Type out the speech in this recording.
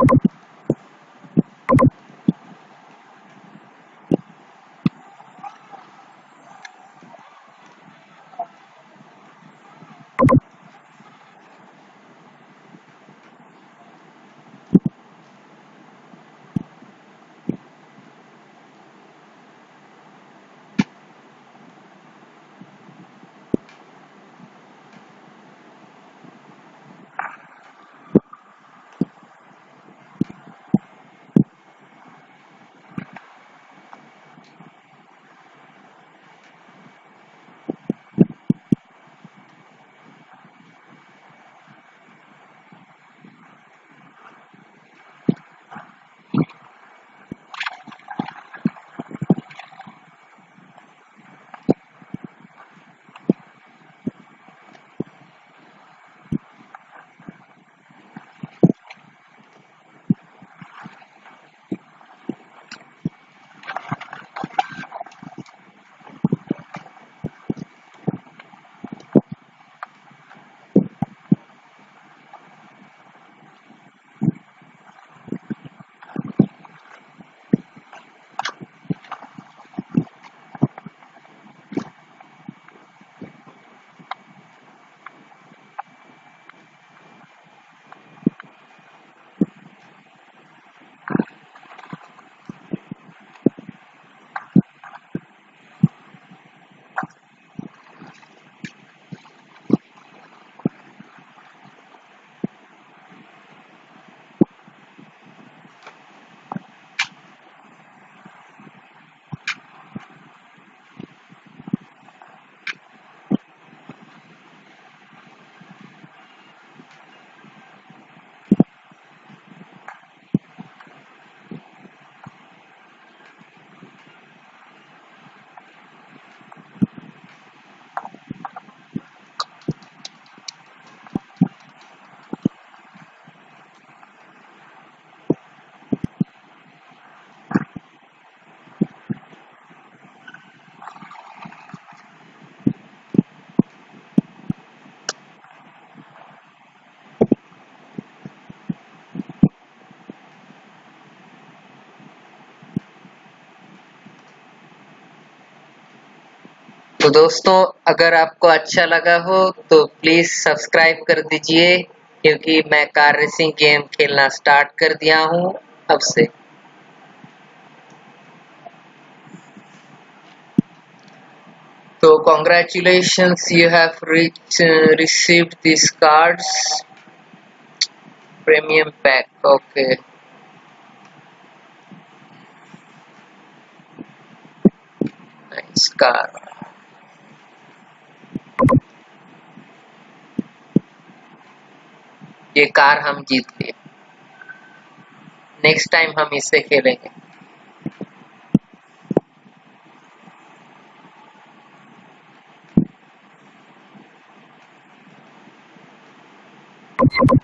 you तो दोस्तों, अगर आपको अच्छा लगा हो तो प्लीज़ सब्सक्राइब कर दीजिए, क्योंकि मैं कार रेसिंग गेम खेलना स्टार्ट कर दिया हूँ, अब से। तो congratulation you have reach receive this cards premium pack okay nice car ये कार हम जीत गए नेक्स्ट टाइम हम इससे खेलेंगे। you